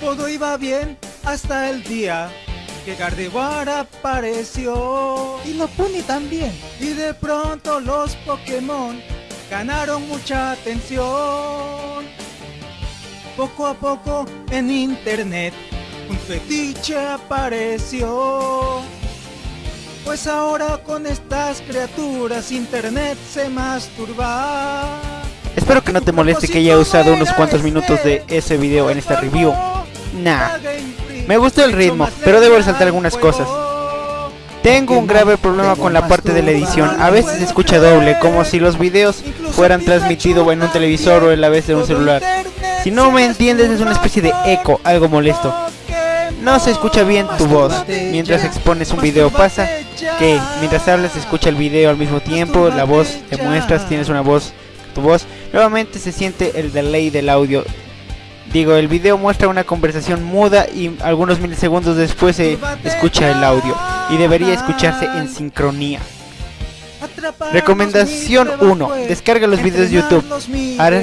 Todo iba bien hasta el día que Gardevoir apareció. Y Lopuni también. Y de pronto los Pokémon ganaron mucha atención. Poco a poco en internet un fetiche apareció. Pues ahora con estas criaturas internet se masturba. Espero que no te moleste que haya usado unos cuantos minutos de ese video en esta review. Me gustó el ritmo, pero debo resaltar algunas cosas. Tengo un grave problema con la parte de la edición, a veces se escucha doble, como si los videos fueran transmitidos en un televisor o en la vez de un celular. Si no me entiendes es una especie de eco, algo molesto. No se escucha bien tu voz mientras expones un video. Pasa que mientras hablas se escucha el video al mismo tiempo, la voz te muestras, tienes una voz, tu voz. Nuevamente se siente el delay del audio. Digo, el video muestra una conversación muda y algunos milisegundos después se escucha el audio. Y debería escucharse en sincronía. Recomendación 1. Descarga los videos de YouTube.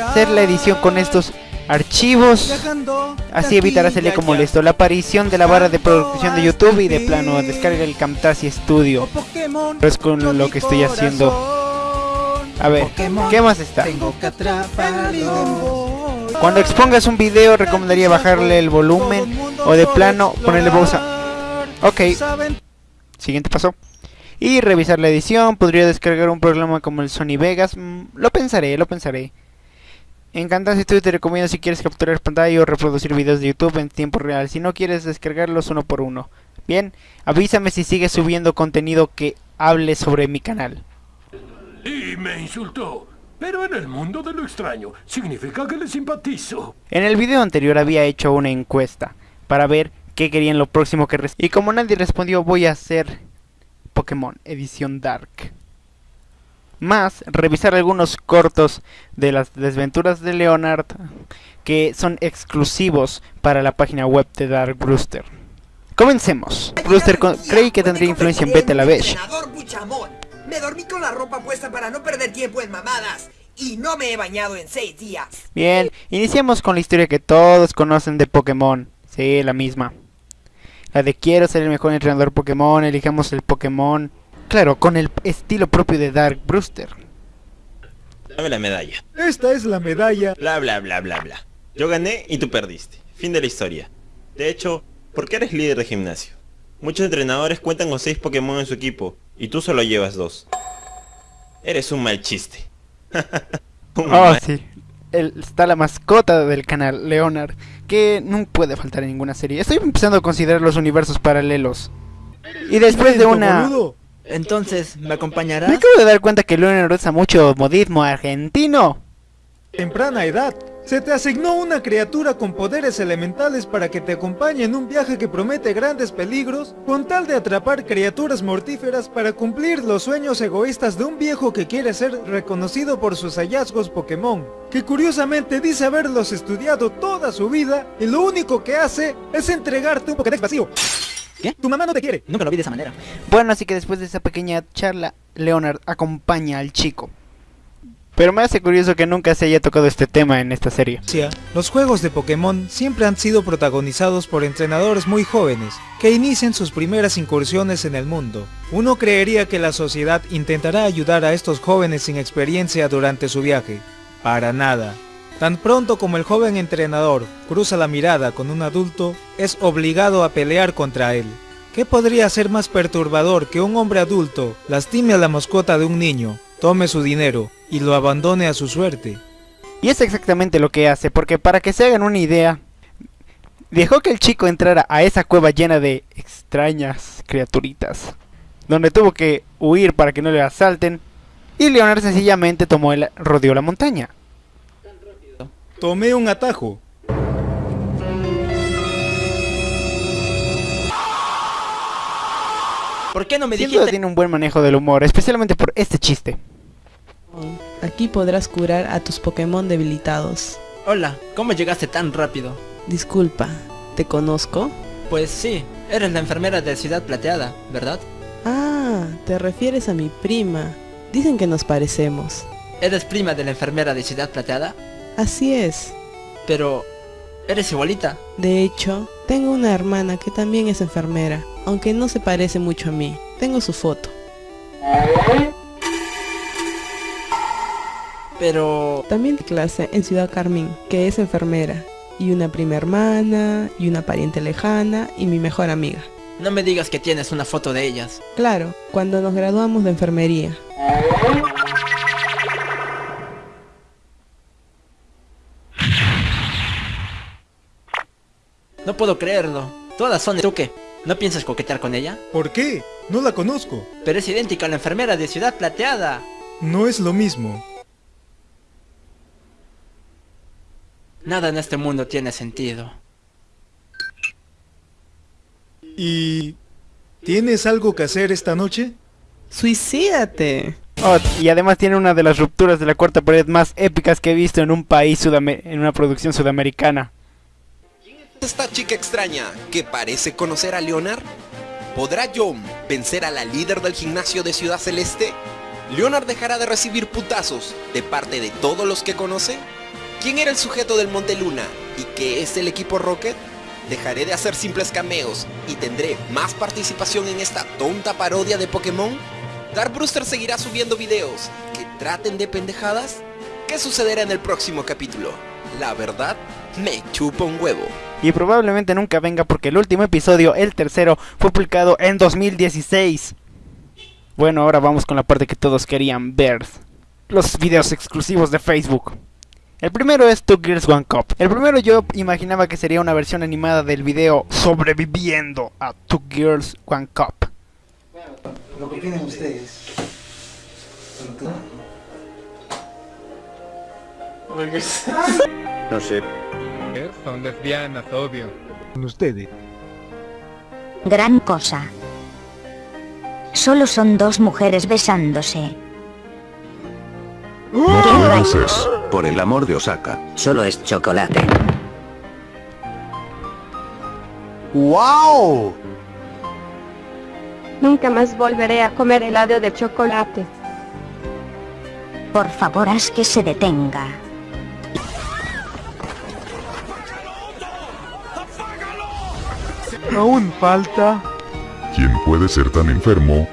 hacer la edición con estos archivos. Así evitarás el eco molesto. La aparición de la barra de producción de YouTube y de plano descarga el Camtasia Studio. Es con lo que estoy haciendo. A ver, ¿qué más está? Cuando expongas un video recomendaría bajarle el volumen o de plano ponerle pausa. Ok. Siguiente paso. Y revisar la edición. Podría descargar un programa como el Sony Vegas. Mm, lo pensaré, lo pensaré. En Camtasia Studio te recomiendo si quieres capturar pantalla o reproducir videos de YouTube en tiempo real. Si no quieres descargarlos uno por uno. Bien, avísame si sigues subiendo contenido que hable sobre mi canal. Y me insultó. Pero en el mundo de lo extraño, significa que le simpatizo. En el video anterior había hecho una encuesta para ver qué querían lo próximo que Y como nadie respondió, voy a hacer Pokémon Edición Dark. Más, revisar algunos cortos de las desventuras de Leonard que son exclusivos para la página web de Dark Brewster. Comencemos. Brewster cree que tendría influencia en Beta la La ropa puesta para no perder tiempo en mamadas. Y no me he bañado en seis días. Bien, iniciamos con la historia que todos conocen de Pokémon. Sí, la misma. La de quiero ser el mejor entrenador Pokémon, elijamos el Pokémon. Claro, con el estilo propio de Dark Brewster. Dame la medalla. Esta es la medalla. Bla bla bla bla bla. Yo gané y tú perdiste. Fin de la historia. De hecho, ¿por qué eres líder de gimnasio? Muchos entrenadores cuentan con 6 Pokémon en su equipo y tú solo llevas 2. Eres un mal chiste. oh, sí. está la mascota del canal, Leonard, que no puede faltar en ninguna serie. Estoy empezando a considerar los universos paralelos. Y después de una... Entonces, ¿me acompañarás? Me acabo de dar cuenta que Leonard usa mucho modismo argentino. Temprana edad. Se te asignó una criatura con poderes elementales para que te acompañe en un viaje que promete grandes peligros, con tal de atrapar criaturas mortíferas para cumplir los sueños egoístas de un viejo que quiere ser reconocido por sus hallazgos Pokémon, que curiosamente dice haberlos estudiado toda su vida y lo único que hace es entregarte un Pokédex vacío. ¿Qué? Tu mamá no te quiere. Nunca lo vi de esa manera. Bueno, así que después de esa pequeña charla, Leonard acompaña al chico. Pero me hace curioso que nunca se haya tocado este tema en esta serie. Los juegos de Pokémon siempre han sido protagonizados por entrenadores muy jóvenes, que inician sus primeras incursiones en el mundo. Uno creería que la sociedad intentará ayudar a estos jóvenes sin experiencia durante su viaje. Para nada. Tan pronto como el joven entrenador cruza la mirada con un adulto, es obligado a pelear contra él. ¿Qué podría ser más perturbador que un hombre adulto lastime a la mascota de un niño, tome su dinero y lo abandone a su suerte. Y es exactamente lo que hace, porque para que se hagan una idea, dejó que el chico entrara a esa cueva llena de extrañas criaturitas, donde tuvo que huir para que no le asalten, y Leonard sencillamente tomó el rodeó la montaña. Tomé un atajo. ¿Por qué no me dijiste? tiene un buen manejo del humor, especialmente por este chiste. Aquí podrás curar a tus Pokémon debilitados. Hola, ¿cómo llegaste tan rápido? Disculpa, ¿te conozco? Pues sí, eres la enfermera de Ciudad Plateada, ¿verdad? Ah, te refieres a mi prima. Dicen que nos parecemos. ¿Eres prima de la enfermera de Ciudad Plateada? Así es. Pero, Eres igualita. De hecho, tengo una hermana que también es enfermera, aunque no se parece mucho a mí. Tengo su foto. Pero... También de clase en Ciudad Carmín, que es enfermera. Y una prima hermana, y una pariente lejana, y mi mejor amiga. No me digas que tienes una foto de ellas. Claro, cuando nos graduamos de enfermería. No puedo creerlo. Todas son de ¿Tú qué? ¿No piensas coquetear con ella? ¿Por qué? No la conozco. Pero es idéntica a la enfermera de Ciudad Plateada. No es lo mismo. Nada en este mundo tiene sentido. ¿Y... ¿Tienes algo que hacer esta noche? ¡Suicídate! Oh, y además tiene una de las rupturas de la cuarta pared más épicas que he visto en un país en una producción sudamericana. esta chica extraña que parece conocer a Leonard? ¿Podrá John vencer a la líder del gimnasio de Ciudad Celeste? ¿Leonard dejará de recibir putazos de parte de todos los que conoce? ¿Quién era el sujeto del Monte Luna y qué es el equipo Rocket? ¿Dejaré de hacer simples cameos y tendré más participación en esta tonta parodia de Pokémon? ¿Dark Brewster seguirá subiendo videos que traten de pendejadas? ¿Qué sucederá en el próximo capítulo? La verdad, me chupa un huevo. Y probablemente nunca venga porque el último episodio, el tercero, fue publicado en 2016. Bueno, ahora vamos con la parte que todos querían ver. Los videos exclusivos de Facebook. El primero es Two Girls One Cup. El primero yo imaginaba que sería una versión animada del video Sobreviviendo a Two Girls One Cup. Lo que opinen ustedes. No sé. Son lesbianas, obvio. Ustedes. Gran cosa. Solo son dos mujeres besándose. No te lances, por el amor de Osaka. Solo es chocolate. ¡Wow! Nunca más volveré a comer helado de chocolate. Por favor, haz que se detenga. Aún falta... ¿Quién puede ser tan enfermo?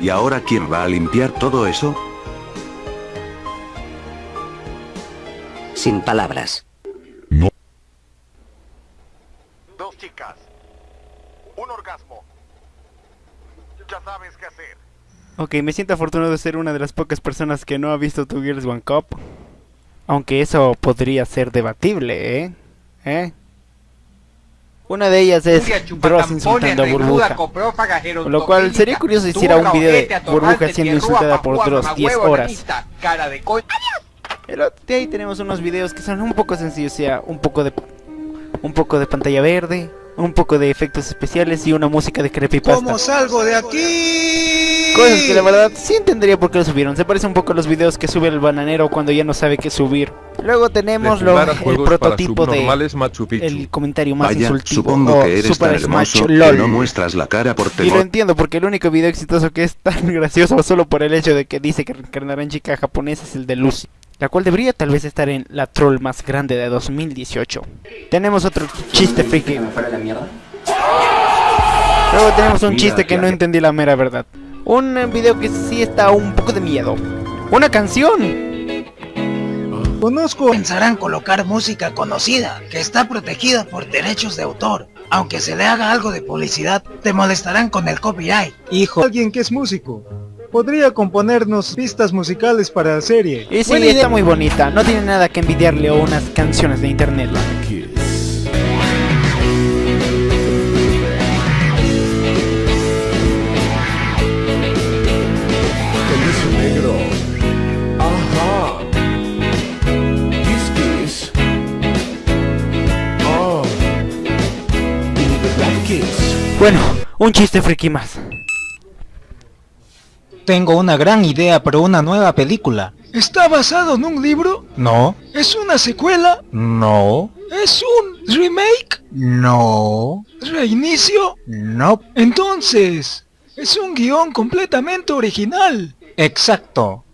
¿Y ahora quién va a limpiar todo eso? Sin palabras. Dos chicas. Un orgasmo. Ya sabes qué hacer. Ok, me siento afortunado de ser una de las pocas personas que no ha visto Two Girls One Cup. Aunque eso podría ser debatible, ¿eh? ¿Eh? Una de ellas es Dross insultando a Burbuja. Lo cual sería curioso si hiciera un video de Burbuja siendo insultada por Dross 10 horas. De ahí tenemos unos videos que son un poco sencillos, o sea, un poco de un poco de pantalla verde, un poco de efectos especiales y una música de creepypasta. ¿Cómo salgo de aquí? Cosas que la verdad sí entendería por qué lo subieron. Se parece un poco a los videos que sube el bananero cuando ya no sabe qué subir. Luego tenemos lo, el prototipo de subnormales Machu Picchu. el comentario más Vaya, insultivo. supongo que eres Super tan Smash hermoso LOL. que no muestras la cara por Y lo temor. entiendo porque el único video exitoso que es tan gracioso solo por el hecho de que dice que reencarnará en chica japonesa es el de Lucy, la cual debería tal vez estar en la troll más grande de 2018. Tenemos otro chiste friki. Luego tenemos un chiste que no entendí la mera verdad. Un video que sí está un poco de miedo. Una canción. Conozco. Pensarán colocar música conocida, que está protegida por derechos de autor. Aunque se le haga algo de publicidad, te molestarán con el copyright. Hijo. Alguien que es músico. Podría componernos pistas musicales para la serie. Y sí, Buena idea. está muy bonita. No tiene nada que envidiarle a unas canciones de internet. Oh. Kiss. Bueno, un chiste friki más. Tengo una gran idea para una nueva película. ¿Está basado en un libro? No. ¿Es una secuela? No. ¿Es un remake? No. ¿Reinicio? No. Entonces, es un guion completamente original. Exacto.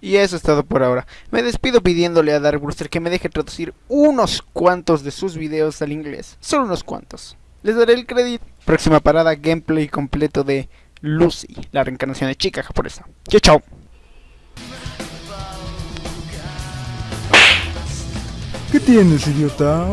Y eso es todo por ahora. Me despido pidiéndole a Dark Brewster que me deje traducir unos cuantos de sus videos al inglés. Solo unos cuantos. Les daré el crédito. Próxima parada, gameplay completo de Lucy, la reencarnación de chica japonesa. Chao, chao. ¿Qué tienes, idiota?